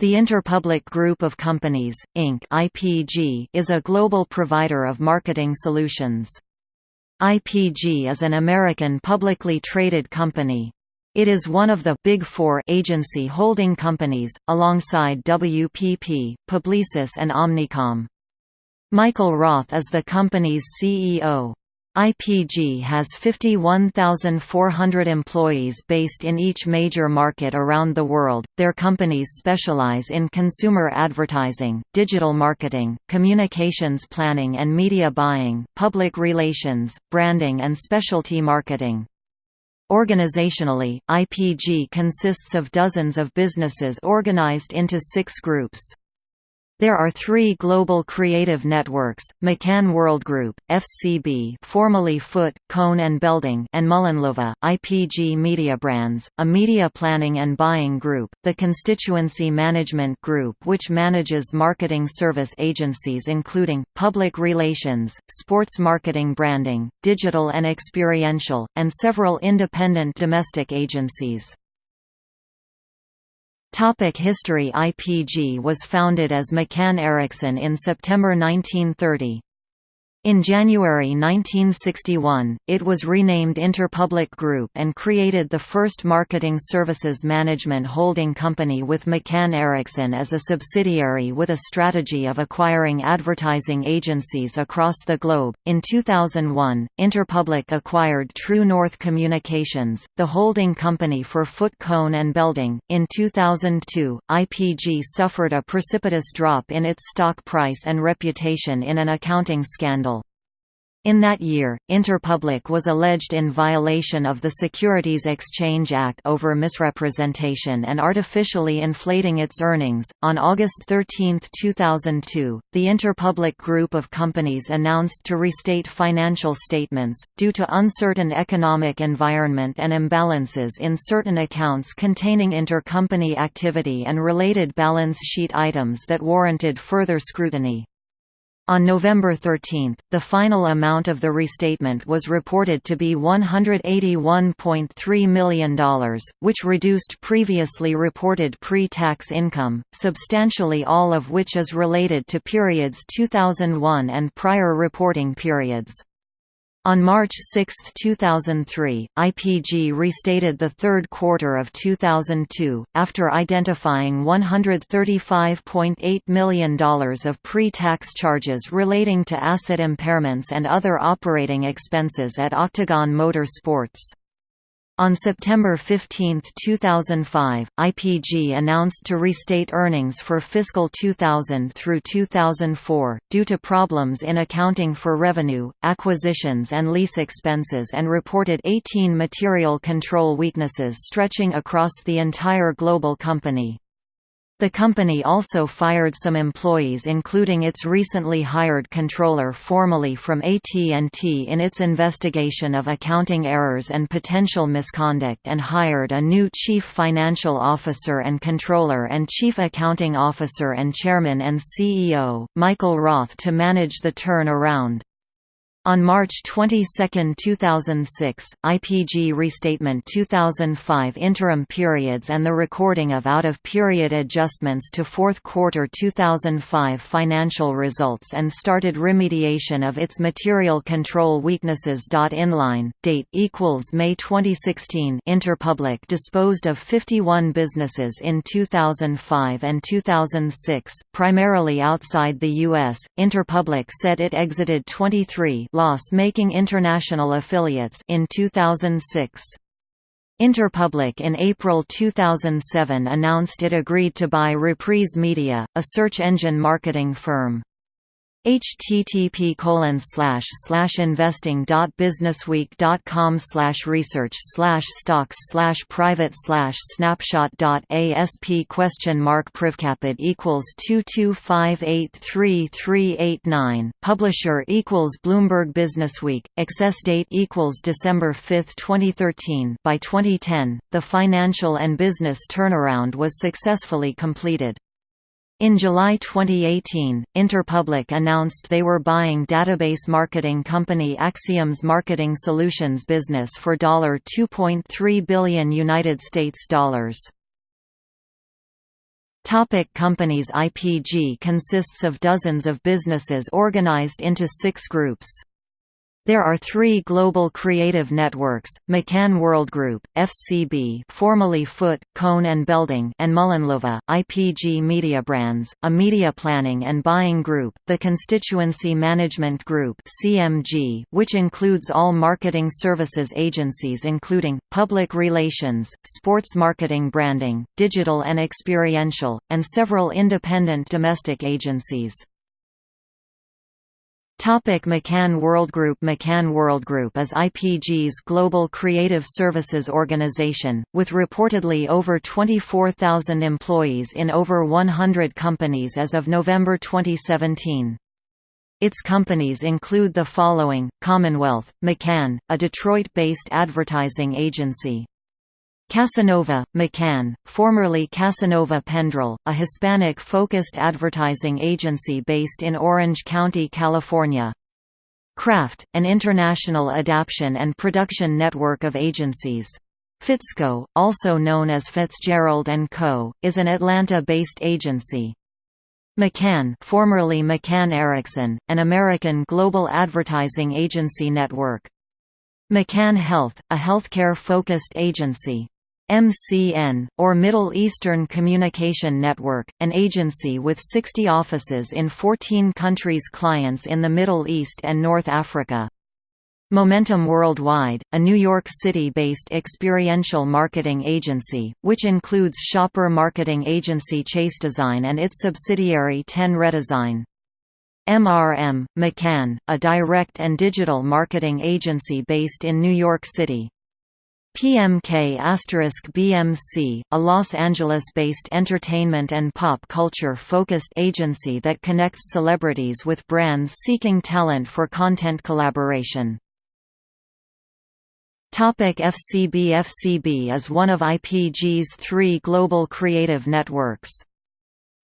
The Interpublic Group of Companies, Inc. (IPG) is a global provider of marketing solutions. IPG is an American publicly traded company. It is one of the Big Four agency holding companies, alongside WPP, Publicis and Omnicom. Michael Roth is the company's CEO. IPG has 51,400 employees based in each major market around the world. Their companies specialize in consumer advertising, digital marketing, communications planning and media buying, public relations, branding, and specialty marketing. Organizationally, IPG consists of dozens of businesses organized into six groups. There are three global creative networks, McCann World Group, FCB formerly Foote, Cone and Belding and MullenLowe, IPG Media Brands, a media planning and buying group, the Constituency Management Group which manages marketing service agencies including, public relations, sports marketing branding, digital and experiential, and several independent domestic agencies. Topic History IPG was founded as McCann Erickson in September 1930. In January 1961, it was renamed Interpublic Group and created the first marketing services management holding company with McCann Erickson as a subsidiary with a strategy of acquiring advertising agencies across the globe. In 2001, Interpublic acquired True North Communications, the holding company for Foote Cone and Belding. In 2002, IPG suffered a precipitous drop in its stock price and reputation in an accounting scandal in that year, Interpublic was alleged in violation of the Securities Exchange Act over misrepresentation and artificially inflating its earnings. On August 13, 2002, the Interpublic group of companies announced to restate financial statements, due to uncertain economic environment and imbalances in certain accounts containing intercompany activity and related balance sheet items that warranted further scrutiny. On November 13, the final amount of the restatement was reported to be $181.3 million, which reduced previously reported pre-tax income, substantially all of which is related to periods 2001 and prior reporting periods. On March 6, 2003, IPG restated the third quarter of 2002, after identifying $135.8 million of pre-tax charges relating to asset impairments and other operating expenses at Octagon Motor Sports. On September 15, 2005, IPG announced to restate earnings for fiscal 2000 through 2004, due to problems in accounting for revenue, acquisitions and lease expenses and reported 18 material control weaknesses stretching across the entire global company. The company also fired some employees including its recently hired controller formerly from AT&T in its investigation of accounting errors and potential misconduct and hired a new chief financial officer and controller and chief accounting officer and chairman and CEO, Michael Roth to manage the turn-around. On March 22, 2006, IPG Restatement 2005 interim periods and the recording of out-of-period adjustments to fourth quarter 2005 financial results and started remediation of its material control weaknesses. Inline, date equals May 2016 Interpublic disposed of 51 businesses in 2005 and 2006, primarily outside the U.S. Interpublic said it exited 23 loss-making international affiliates in 2006. Interpublic in April 2007 announced it agreed to buy Reprise Media, a search engine marketing firm http colon slash slash investing dot businessweek dot com slash research slash stocks slash private slash snapshot dot asp question mark privcapit equals two two five eight three three eight nine. Publisher equals Bloomberg Businessweek access date equals December 5, 2013 by 2010 the financial and business turnaround was successfully completed in July 2018, Interpublic announced they were buying database marketing company Acxiom's marketing solutions business for $2.3 billion United States dollars. Topic companies IPG consists of dozens of businesses organized into six groups. There are three global creative networks, McCann World Group, FCB formerly Foote, Cone and Belding and MullenLowe, IPG Media Brands, a media planning and buying group, the Constituency Management Group CMG, which includes all marketing services agencies including, public relations, sports marketing branding, digital and experiential, and several independent domestic agencies. Topic McCann World Group McCann World Group is IPG's global creative services organization, with reportedly over 24,000 employees in over 100 companies as of November 2017. Its companies include the following, Commonwealth, McCann, a Detroit-based advertising agency, Casanova, McCann, formerly Casanova Pendrill, a Hispanic-focused advertising agency based in Orange County, California. Craft, an international adaptation and production network of agencies. Fitzco, also known as Fitzgerald & Co., is an Atlanta-based agency. McCann formerly McCann Erickson, an American global advertising agency network. McCann Health, a healthcare-focused agency. MCN, or Middle Eastern Communication Network, an agency with 60 offices in 14 countries clients in the Middle East and North Africa. Momentum Worldwide, a New York City-based experiential marketing agency, which includes shopper marketing agency Chasedesign and its subsidiary Ten Redesign. MRM, McCann, a direct and digital marketing agency based in New York City. PMK BMC, a Los Angeles-based entertainment and pop culture-focused agency that connects celebrities with brands seeking talent for content collaboration. Topic FCB FCB is one of IPG's three global creative networks.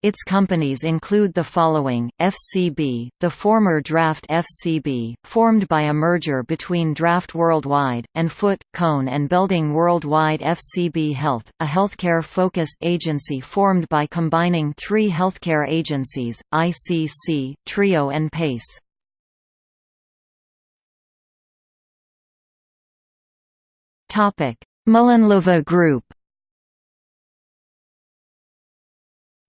Its companies include the following, FCB, the former Draft FCB, formed by a merger between Draft Worldwide, and Foote, Cone and Belding Worldwide FCB Health, a healthcare-focused agency formed by combining three healthcare agencies, ICC, Trio and PACE. MullenLowe Group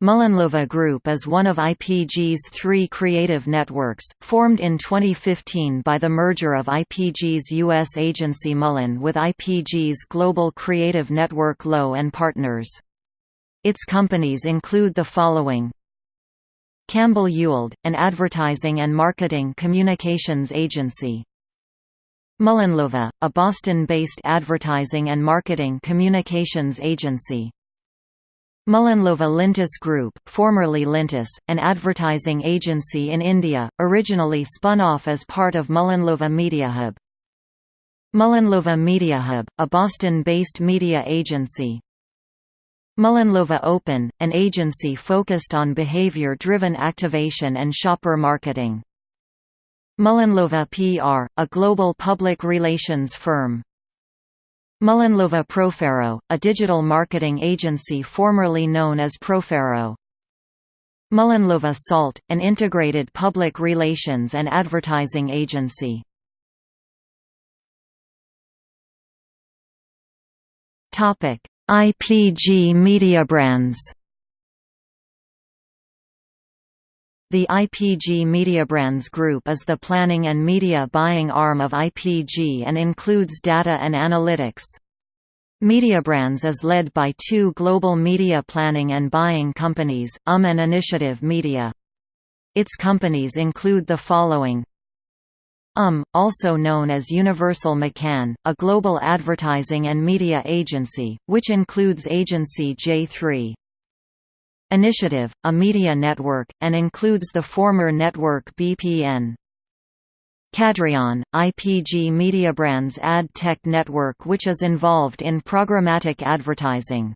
MullenLowe Group is one of IPG's three creative networks, formed in 2015 by the merger of IPG's U.S. agency Mullen with IPG's global creative network Lowe & Partners. Its companies include the following Campbell Ewald, an advertising and marketing communications agency MullenLowe, a Boston-based advertising and marketing communications agency MullenLowe Lintas Group formerly Lintas, an advertising agency in India, originally spun off as part of MullenLowe MediaHub. MullenLowe MediaHub, a Boston-based media agency. MullenLowe Open, an agency focused on behavior-driven activation and shopper marketing. MullenLowe PR, a global public relations firm. MullenLowe Profero, a digital marketing agency formerly known as Profero. MullenLowe Salt, an integrated public relations and advertising agency. IPG Media Brands The IPG Mediabrands Group is the planning and media buying arm of IPG and includes data and analytics. Mediabrands is led by two global media planning and buying companies, UM and Initiative Media. Its companies include the following UM, also known as Universal McCann, a global advertising and media agency, which includes agency J3. Initiative, a media network, and includes the former network BPN. Cadreon, IPG Mediabrands ad tech network which is involved in programmatic advertising.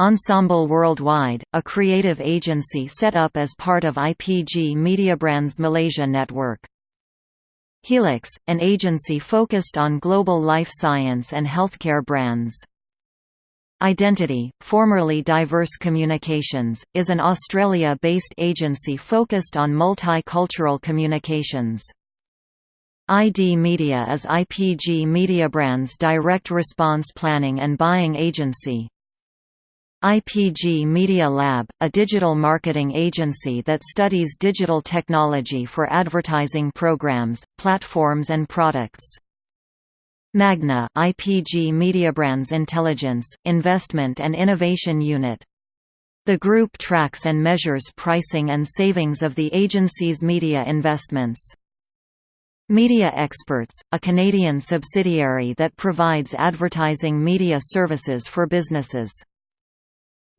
Ensemble Worldwide, a creative agency set up as part of IPG Mediabrands Malaysia network. Helix, an agency focused on global life science and healthcare brands. Identity, formerly Diverse Communications, is an Australia-based agency focused on multicultural communications. ID Media is IPG Mediabrand's direct response planning and buying agency. IPG Media Lab, a digital marketing agency that studies digital technology for advertising programs, platforms and products. Magna IPG Mediabrand's Intelligence, Investment and Innovation Unit. The group tracks and measures pricing and savings of the agency's media investments. Media Experts, a Canadian subsidiary that provides advertising media services for businesses.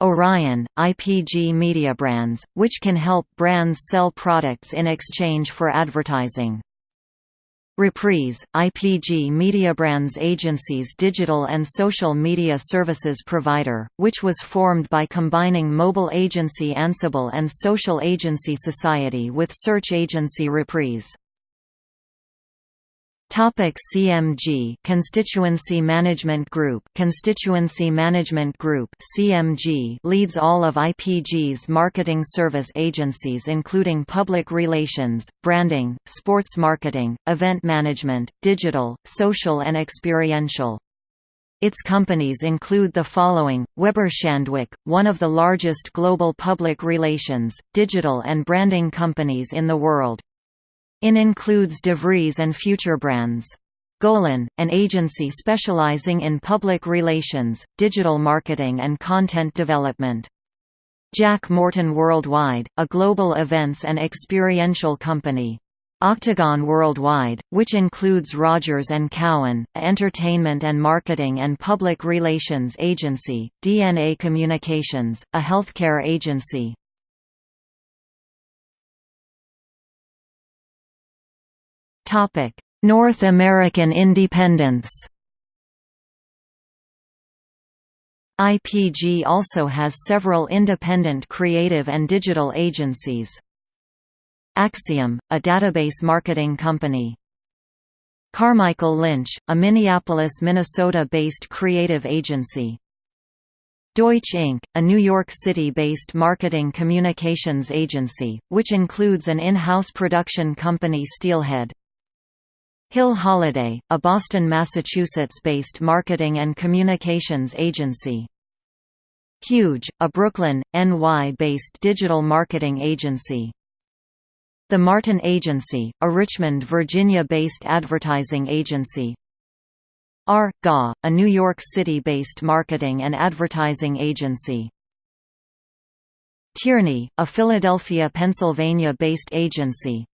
Orion, IPG Mediabrands, which can help brands sell products in exchange for advertising. Reprise, IPG Mediabrands Agency's digital and social media services provider, which was formed by combining mobile agency Ansible and social agency Society with search agency Reprise. Topic CMG Constituency Management Group Constituency Management Group CMG leads all of IPG's marketing service agencies including public relations, branding, sports marketing, event management, digital, social and experiential. Its companies include the following, Weber Shandwick, one of the largest global public relations, digital and branding companies in the world, IN includes DeVries and FutureBrands. Golin, an agency specializing in public relations, digital marketing and content development. Jack Morton Worldwide, a global events and experiential company. Octagon Worldwide, which includes Rogers & Cowan, entertainment and marketing and public relations agency, DNA Communications, a healthcare agency, Topic: North American independence. IPG also has several independent creative and digital agencies. Acxiom, a database marketing company. Carmichael Lynch, a Minneapolis, Minnesota-based creative agency. Deutsch Inc., a New York City-based marketing communications agency, which includes an in-house production company Steelhead. Hill Holliday, a Boston, Massachusetts-based marketing and communications agency. Huge, a Brooklyn, NY-based digital marketing agency. The Martin Agency, a Richmond, Virginia-based advertising agency. R. GA, a New York City-based marketing and advertising agency. Tierney, a Philadelphia, Pennsylvania-based agency.